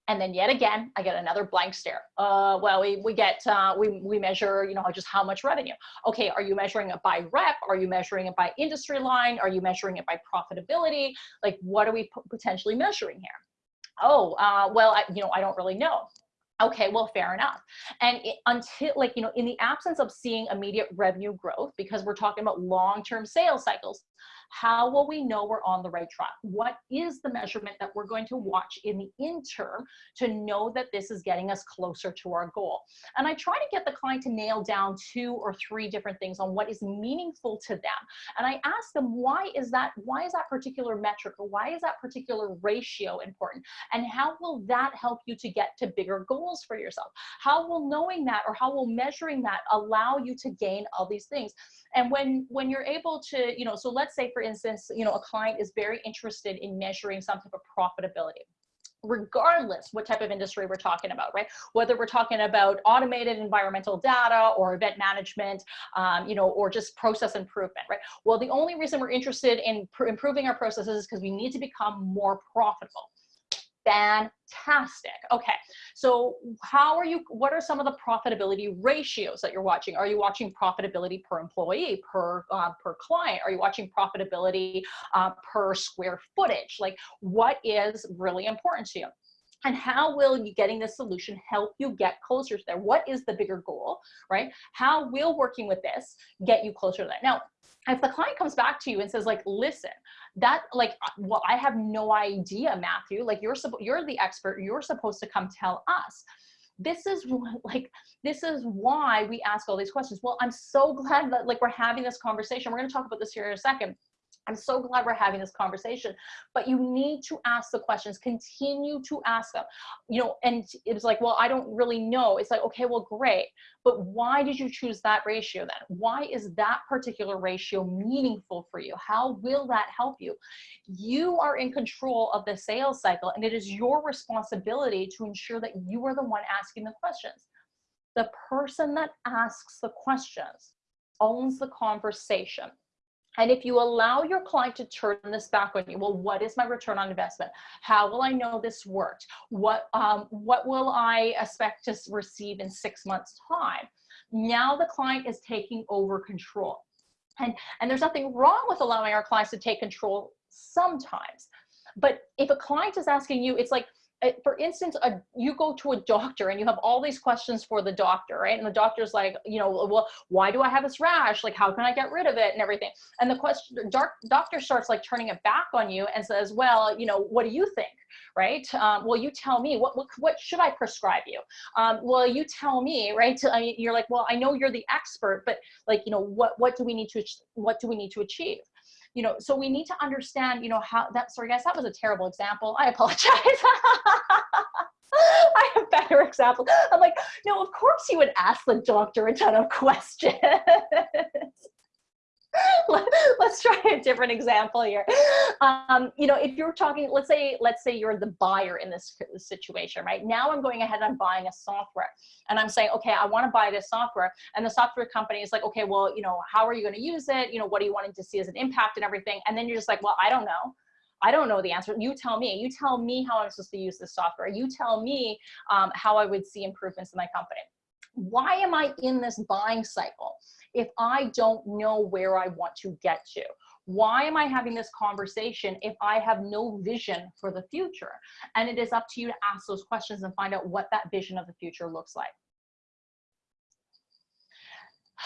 And then yet again, I get another blank stare. Uh, well, we, we get, uh, we, we measure, you know, just how much revenue. Okay, are you measuring it by rep? Are you measuring it by industry line? Are you measuring it by profitability? Like, what are we potentially measuring here? Oh, uh, well, I, you know, I don't really know. Okay, well, fair enough. And it, until, like, you know, in the absence of seeing immediate revenue growth, because we're talking about long-term sales cycles, how will we know we're on the right track? What is the measurement that we're going to watch in the interim to know that this is getting us closer to our goal? And I try to get the client to nail down two or three different things on what is meaningful to them. And I ask them, why is that, why is that particular metric or why is that particular ratio important? And how will that help you to get to bigger goals for yourself? How will knowing that or how will measuring that allow you to gain all these things? And when, when you're able to, you know, so let's say for instance, you know, a client is very interested in measuring some type of profitability regardless what type of industry we're talking about, right? Whether we're talking about automated environmental data or event management, um, you know, or just process improvement, right? Well, the only reason we're interested in improving our processes is because we need to become more profitable fantastic. Okay, so how are you, what are some of the profitability ratios that you're watching? Are you watching profitability per employee, per, uh, per client? Are you watching profitability uh, per square footage? Like what is really important to you? And how will you getting this solution help you get closer to there? What is the bigger goal right? How will working with this get you closer to that? Now if the client comes back to you and says like listen that like uh, well i have no idea matthew. Like you're you're the expert. You're supposed to come tell us. This is like this is why we ask all these questions. Well i'm so glad that like we're having this conversation. We're going to talk about this here in a second I'm so glad we're having this conversation, but you need to ask the questions, continue to ask them, you know, and it's like, well, I don't really know. It's like, okay, well, great. But why did you choose that ratio then? Why is that particular ratio meaningful for you? How will that help you? You are in control of the sales cycle and it is your responsibility to ensure that you are the one asking the questions. The person that asks the questions owns the conversation and if you allow your client to turn this back on you, well, what is my return on investment? How will I know this worked? What, um, what will I expect to receive in six months time? Now the client is taking over control. And, and there's nothing wrong with allowing our clients to take control sometimes. But if a client is asking you, it's like, for instance, a, you go to a doctor and you have all these questions for the doctor, right? And the doctor's like, you know, well, why do I have this rash? Like, how can I get rid of it and everything? And the question, doc, doctor starts like turning it back on you and says, well, you know, what do you think? Right? Um, well, you tell me what, what, what should I prescribe you? Um, well, you tell me, right? I, you're like, well, I know you're the expert, but like, you know, what, what do we need to, what do we need to achieve? You know, so we need to understand, you know, how that, sorry guys, that was a terrible example. I apologize. I have better examples. I'm like, no, of course you would ask the doctor a ton of questions. let's try a different example here. Um, you know, if you're talking, let's say, let's say you're the buyer in this situation, right? Now I'm going ahead and I'm buying a software and I'm saying, okay, I want to buy this software. And the software company is like, okay, well, you know, how are you going to use it? You know, what are you wanting to see as an impact and everything? And then you're just like, well, I don't know. I don't know the answer. You tell me. You tell me how I'm supposed to use this software. You tell me um, how I would see improvements in my company. Why am I in this buying cycle? if I don't know where I want to get to? Why am I having this conversation if I have no vision for the future? And it is up to you to ask those questions and find out what that vision of the future looks like.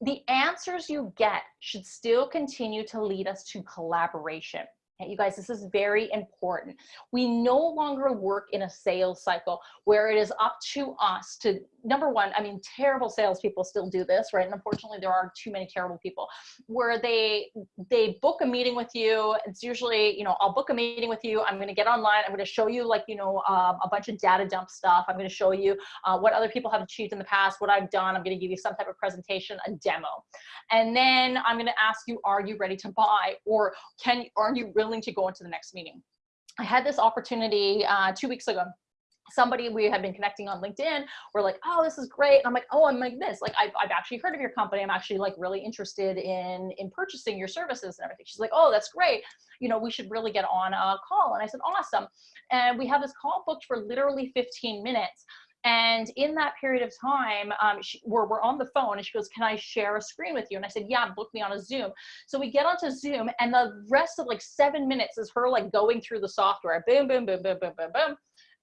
The answers you get should still continue to lead us to collaboration. You guys, this is very important. We no longer work in a sales cycle where it is up to us to number one, I mean, terrible salespeople still do this, right? And unfortunately, there are too many terrible people where they they book a meeting with you. It's usually, you know, I'll book a meeting with you. I'm going to get online. I'm going to show you like, you know, um, a bunch of data dump stuff. I'm going to show you uh, what other people have achieved in the past, what I've done. I'm going to give you some type of presentation, a demo, and then I'm going to ask you, are you ready to buy, or can are you willing to go into the next meeting? I had this opportunity uh, two weeks ago somebody we had been connecting on LinkedIn were like, oh, this is great. And I'm like, oh, I'm like this. Like, I've, I've actually heard of your company. I'm actually like really interested in, in purchasing your services and everything. She's like, oh, that's great. You know, we should really get on a call. And I said, awesome. And we have this call booked for literally 15 minutes. And in that period of time, um, she, we're, we're on the phone and she goes, can I share a screen with you? And I said, yeah, book me on a Zoom. So we get onto Zoom and the rest of like seven minutes is her like going through the software, boom, boom, boom, boom, boom, boom, boom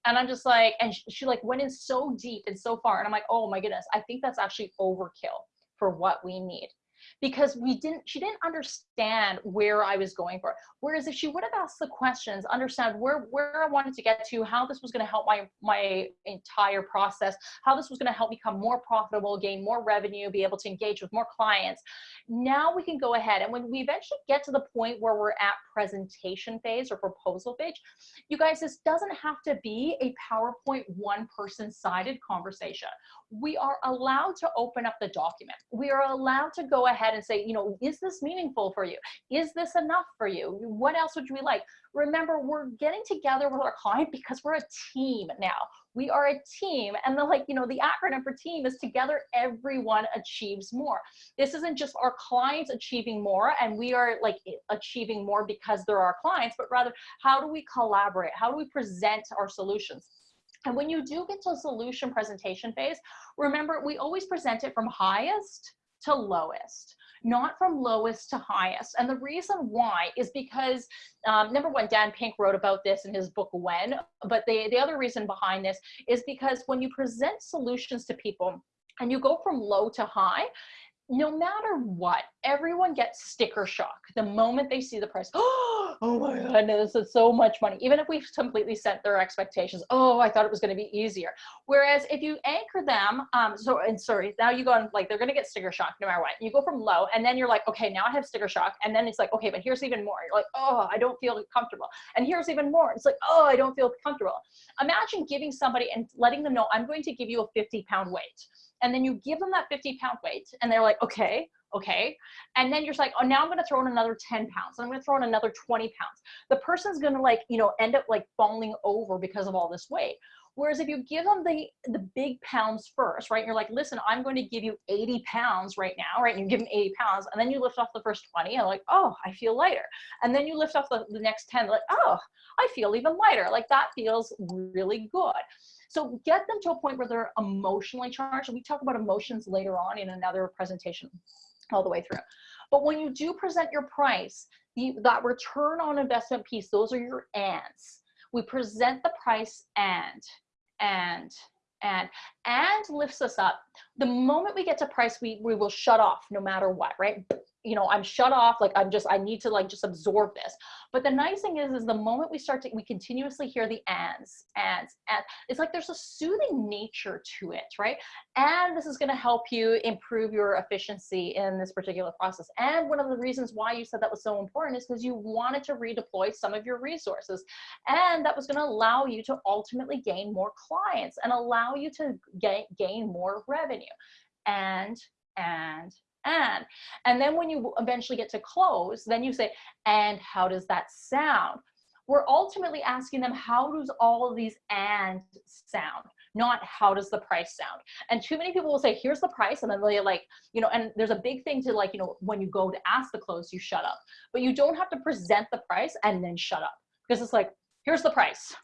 And I'm just like, and she, she like went in so deep and so far. And I'm like, oh my goodness, I think that's actually overkill for what we need because we didn't she didn't understand where i was going for whereas if she would have asked the questions understand where where i wanted to get to how this was going to help my my entire process how this was going to help become more profitable gain more revenue be able to engage with more clients now we can go ahead. And when we eventually get to the point where we're at presentation phase or proposal phase you guys this doesn't have to be a powerpoint one person sided conversation we are allowed to open up the document we are allowed to go ahead and say, you know, is this meaningful for you? Is this enough for you? What else would you like? Remember, we're getting together with our client because we're a team now. We are a team. And the like, you know, the acronym for team is together everyone achieves more. This isn't just our clients achieving more and we are like achieving more because they're our clients, but rather how do we collaborate? How do we present our solutions? And when you do get to a solution presentation phase, remember we always present it from highest to lowest, not from lowest to highest. And the reason why is because, um, number one, Dan Pink wrote about this in his book, When, but the, the other reason behind this is because when you present solutions to people, and you go from low to high, no matter what, everyone gets sticker shock the moment they see the price. Oh my goodness, is so much money. Even if we've completely set their expectations. Oh, I thought it was going to be easier. Whereas if you anchor them, um, so and sorry, now you go on like they're going to get sticker shock no matter what. You go from low, and then you're like, okay, now I have sticker shock, and then it's like, okay, but here's even more. You're like, oh, I don't feel comfortable, and here's even more. It's like, oh, I don't feel comfortable. Imagine giving somebody and letting them know I'm going to give you a 50 pound weight and then you give them that 50 pound weight and they're like, okay, okay. And then you're like, oh, now I'm gonna throw in another 10 pounds. I'm gonna throw in another 20 pounds. The person's gonna like, you know, end up like falling over because of all this weight. Whereas if you give them the, the big pounds first, right? You're like, listen, I'm going to give you 80 pounds right now, right? And you give them 80 pounds and then you lift off the first 20 and like, oh, I feel lighter. And then you lift off the, the next 10, like, oh, I feel even lighter. Like that feels really good. So get them to a point where they're emotionally charged. And we talk about emotions later on in another presentation all the way through. But when you do present your price, the, that return on investment piece, those are your ands. We present the price and, and, and, and lifts us up. The moment we get to price, we, we will shut off no matter what, right? you know, I'm shut off, like I'm just, I need to like just absorb this. But the nice thing is, is the moment we start to, we continuously hear the ands, ands, and it's like there's a soothing nature to it, right? And this is gonna help you improve your efficiency in this particular process. And one of the reasons why you said that was so important is because you wanted to redeploy some of your resources. And that was gonna allow you to ultimately gain more clients and allow you to gain, gain more revenue. And, and, and. And then when you eventually get to close, then you say, and how does that sound? We're ultimately asking them, how does all of these and sound? Not how does the price sound? And too many people will say, here's the price. And then they're like, you know, and there's a big thing to like, you know, when you go to ask the close, you shut up. But you don't have to present the price and then shut up. Because it's like, here's the price.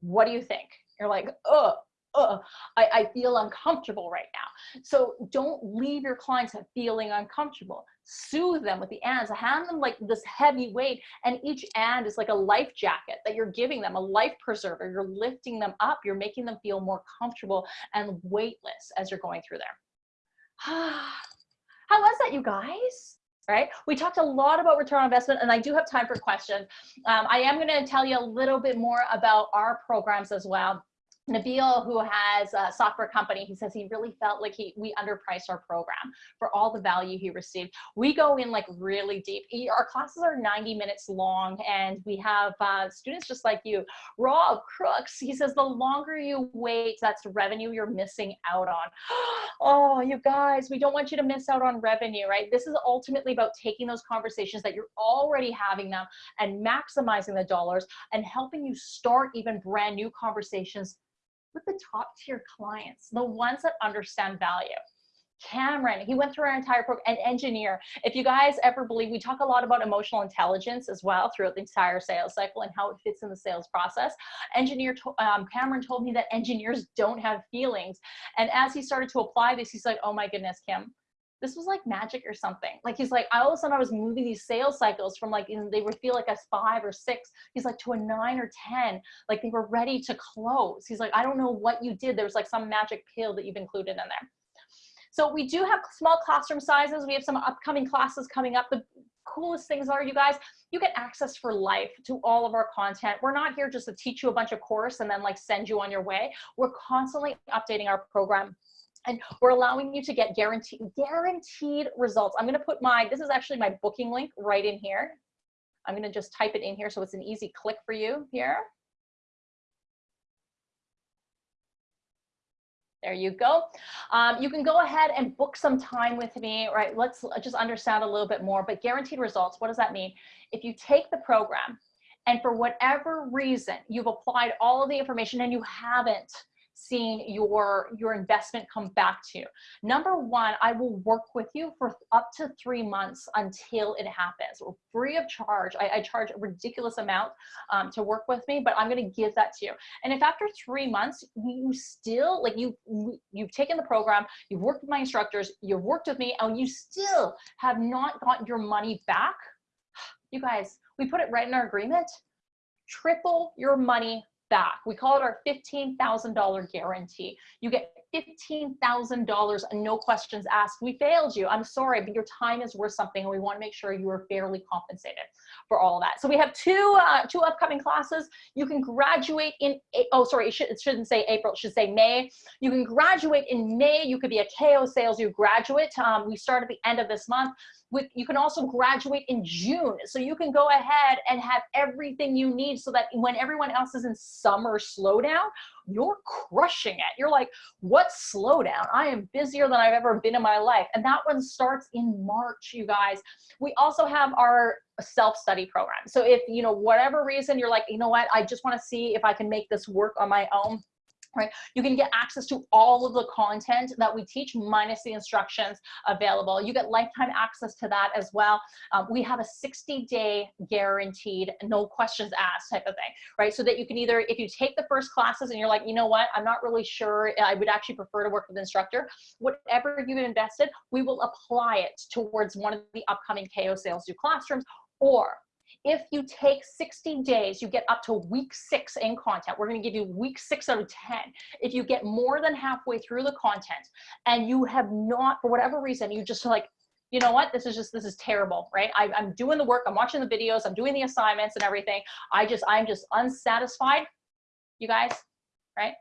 What do you think? You're like, oh, I, I feel uncomfortable right now. So don't leave your clients feeling uncomfortable. Soothe them with the ands. Hand them like this heavy weight, and each and is like a life jacket that you're giving them, a life preserver. You're lifting them up. You're making them feel more comfortable and weightless as you're going through there. How was that, you guys? right? We talked a lot about return on investment and I do have time for questions. Um, I am gonna tell you a little bit more about our programs as well. Nabil, who has a software company, he says he really felt like he we underpriced our program for all the value he received. We go in like really deep. Our classes are 90 minutes long, and we have uh, students just like you. Rob Crooks, he says the longer you wait, that's revenue you're missing out on. oh, you guys, we don't want you to miss out on revenue, right? This is ultimately about taking those conversations that you're already having them and maximizing the dollars and helping you start even brand new conversations with the top tier clients, the ones that understand value. Cameron, he went through our entire program, an engineer. If you guys ever believe, we talk a lot about emotional intelligence as well throughout the entire sales cycle and how it fits in the sales process. Engineer, um, Cameron told me that engineers don't have feelings. And as he started to apply this, he's like, oh my goodness, Kim, this was like magic or something. Like he's like, all of a sudden I was moving these sales cycles from like, they would feel like a five or six. He's like to a nine or 10, like they were ready to close. He's like, I don't know what you did. There was like some magic pill that you've included in there. So we do have small classroom sizes. We have some upcoming classes coming up. The coolest things are, you guys, you get access for life to all of our content. We're not here just to teach you a bunch of course and then like send you on your way. We're constantly updating our program and we're allowing you to get guaranteed guaranteed results. I'm going to put my, this is actually my booking link right in here. I'm going to just type it in here so it's an easy click for you here. There you go. Um, you can go ahead and book some time with me, right? Let's just understand a little bit more, but guaranteed results, what does that mean? If you take the program and for whatever reason, you've applied all of the information and you haven't seeing your your investment come back to you. Number one i will work with you for up to three months until it happens. Free of charge. I, I charge a ridiculous amount um, to work with me but i'm going to give that to you. And if after three months you still like you you've taken the program you've worked with my instructors you've worked with me and you still have not got your money back you guys we put it right in our agreement. Triple your money back. We call it our $15,000 guarantee. You get $15,000 and no questions asked. We failed you. I'm sorry, but your time is worth something and we want to make sure you are fairly compensated for all of that. So we have two, uh, two upcoming classes. You can graduate in, oh, sorry, it, should, it shouldn't say April, it should say May. You can graduate in May. You could be a KO Sales you graduate. Um, we start at the end of this month with you can also graduate in June. So you can go ahead and have everything you need so that when everyone else is in summer slowdown, you're crushing it. You're like, what slowdown? I am busier than I've ever been in my life. And that one starts in March, you guys. We also have our self-study program. So if, you know, whatever reason you're like, you know what, I just want to see if I can make this work on my own right? You can get access to all of the content that we teach minus the instructions available. You get lifetime access to that as well. Um, we have a 60 day guaranteed, no questions asked type of thing, right? So that you can either, if you take the first classes and you're like, you know what, I'm not really sure, I would actually prefer to work with an instructor, whatever you've invested, we will apply it towards one of the upcoming KO Sales Do classrooms or if you take 60 days, you get up to week six in content. We're going to give you week six out of 10. If you get more than halfway through the content and you have not, for whatever reason, you just like, you know what, this is just, this is terrible, right? I, I'm doing the work, I'm watching the videos, I'm doing the assignments and everything. I just, I'm just unsatisfied, you guys, right?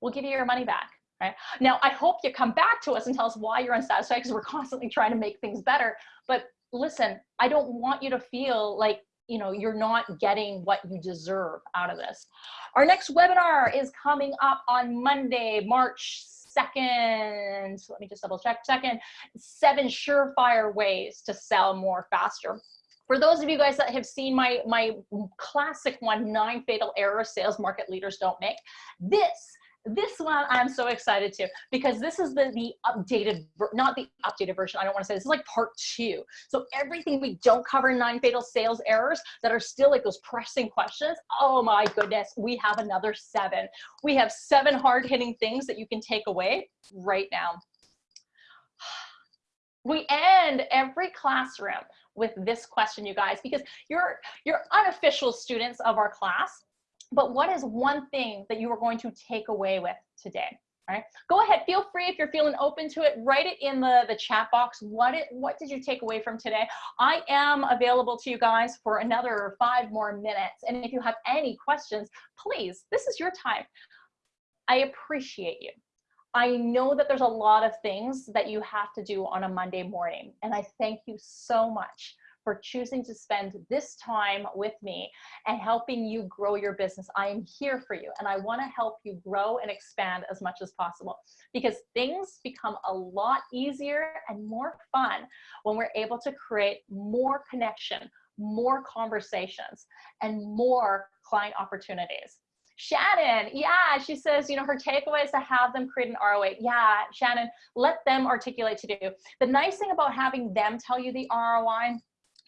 We'll give you your money back. Right? Now, I hope you come back to us and tell us why you're unsatisfied because we're constantly trying to make things better. But listen, I don't want you to feel like you know you're not getting what you deserve out of this. Our next webinar is coming up on monday march 2nd let me just double check. Second seven surefire ways to sell more faster. For those of you guys that have seen my my classic one nine fatal errors sales market leaders don't make this this one I'm so excited to because this is the, the updated, not the updated version. I don't want to say this is like part two. So everything we don't cover nine fatal sales errors that are still like those pressing questions. Oh my goodness, we have another seven. We have seven hard hitting things that you can take away right now. We end every classroom with this question, you guys, because you're, you're unofficial students of our class but what is one thing that you are going to take away with today? All right, go ahead, feel free if you're feeling open to it, write it in the, the chat box. What, it, what did you take away from today? I am available to you guys for another five more minutes. And if you have any questions, please, this is your time. I appreciate you. I know that there's a lot of things that you have to do on a Monday morning, and I thank you so much for choosing to spend this time with me and helping you grow your business. I am here for you and I want to help you grow and expand as much as possible because things become a lot easier and more fun when we're able to create more connection, more conversations, and more client opportunities. Shannon, yeah, she says, you know, her takeaway is to have them create an ROI. Yeah, Shannon, let them articulate to do. The nice thing about having them tell you the ROI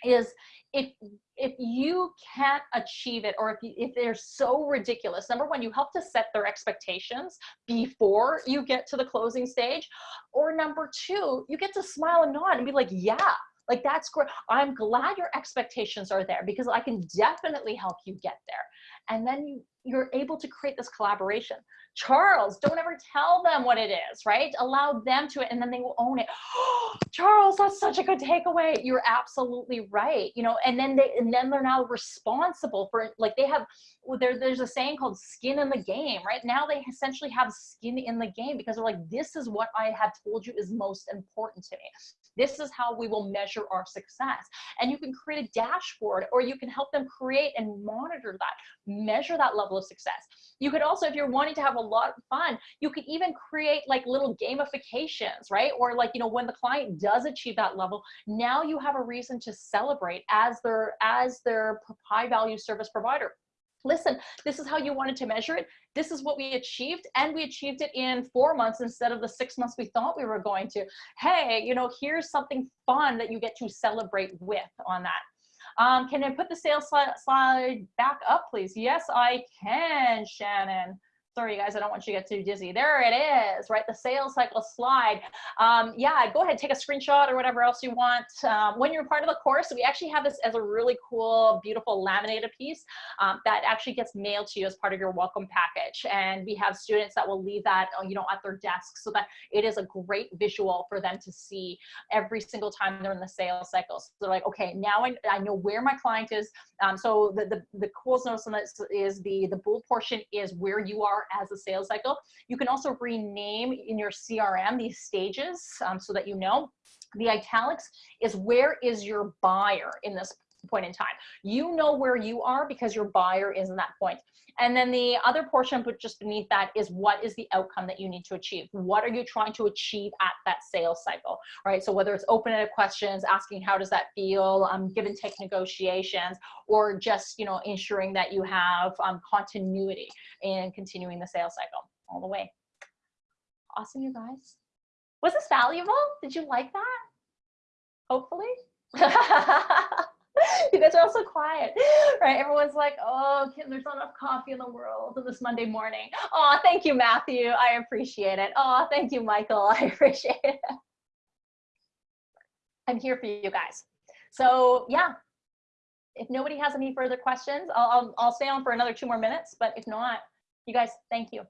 is if if you can't achieve it or if, you, if they're so ridiculous number one you help to set their expectations before you get to the closing stage or number two you get to smile and nod and be like yeah like that's great. I'm glad your expectations are there because i can definitely help you get there. And then you you're able to create this collaboration Charles, don't ever tell them what it is, right? Allow them to it and then they will own it. Charles, that's such a good takeaway. You're absolutely right. You know, and then they and then they're now responsible for like they have there, there's a saying called skin in the game, right? Now they essentially have skin in the game because they're like, this is what I have told you is most important to me. This is how we will measure our success. And you can create a dashboard or you can help them create and monitor that, measure that level of success. You could also, if you're wanting to have a lot of fun, you could even create like little gamifications, right? Or like, you know, when the client does achieve that level, now you have a reason to celebrate as their, as their high value service provider listen, this is how you wanted to measure it. This is what we achieved. And we achieved it in four months instead of the six months we thought we were going to. Hey, you know, here's something fun that you get to celebrate with on that. Um, can I put the sales slide, slide back up, please? Yes, I can, Shannon sorry guys, I don't want you to get too dizzy. There it is, right? The sales cycle slide. Um, yeah, go ahead, take a screenshot or whatever else you want. Um, when you're part of the course, we actually have this as a really cool, beautiful laminated piece um, that actually gets mailed to you as part of your welcome package. And we have students that will leave that, uh, you know, at their desk so that it is a great visual for them to see every single time they're in the sales cycle. So they're like, okay, now I, I know where my client is. Um, so the, the, the coolest notice on this is the, the bold portion is where you are as a sales cycle. You can also rename in your CRM these stages um, so that you know. The italics is where is your buyer in this point in time. You know where you are because your buyer is in that point. And then the other portion, but just beneath that is what is the outcome that you need to achieve? What are you trying to achieve at that sales cycle, right? So whether it's open-ended questions, asking how does that feel, um, give and take negotiations, or just, you know, ensuring that you have um, continuity in continuing the sales cycle all the way. Awesome, you guys. Was this valuable? Did you like that? Hopefully. you guys are all so quiet, right? Everyone's like, oh, Kim, there's not enough coffee in the world this Monday morning. Oh, thank you, Matthew. I appreciate it. Oh, thank you, Michael. I appreciate it. I'm here for you guys. So yeah, if nobody has any further questions, I'll, I'll, I'll stay on for another two more minutes. But if not, you guys, thank you.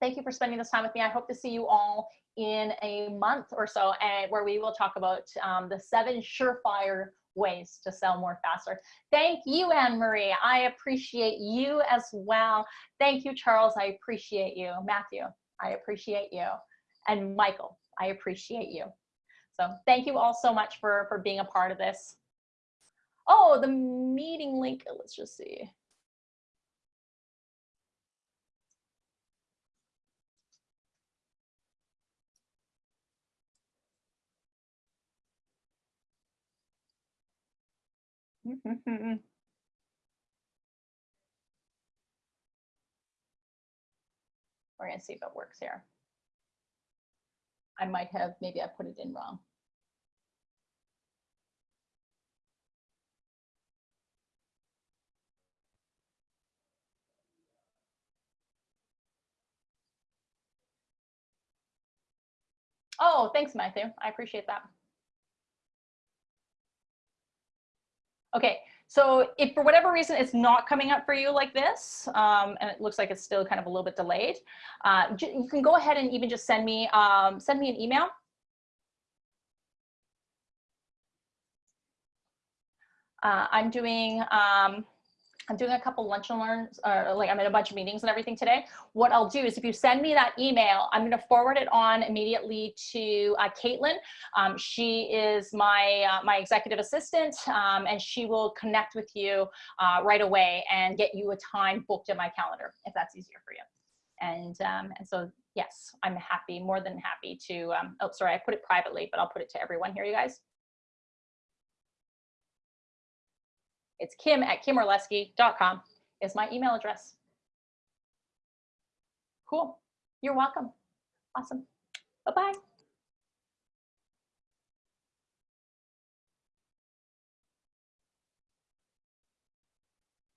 Thank you for spending this time with me. I hope to see you all in a month or so and where we will talk about um, the seven surefire ways to sell more faster. Thank you, Anne-Marie. I appreciate you as well. Thank you, Charles. I appreciate you. Matthew, I appreciate you. And Michael, I appreciate you. So thank you all so much for, for being a part of this. Oh, the meeting link, let's just see. We're going to see if it works here. I might have, maybe I put it in wrong. Oh, thanks, Matthew. I appreciate that. Okay, so if for whatever reason it's not coming up for you like this, um, and it looks like it's still kind of a little bit delayed, uh, you can go ahead and even just send me, um, send me an email. Uh, I'm doing, um, I'm doing a couple lunch and learns, uh, like I'm in a bunch of meetings and everything today. What I'll do is if you send me that email, I'm going to forward it on immediately to uh, Caitlin. Um, she is my, uh, my executive assistant um, and she will connect with you uh, right away and get you a time booked in my calendar if that's easier for you. And, um, and so, yes, I'm happy, more than happy to, um, oh, sorry, I put it privately, but I'll put it to everyone here, you guys. It's kim at kimorlesky.com is my email address. Cool. You're welcome. Awesome. Bye-bye.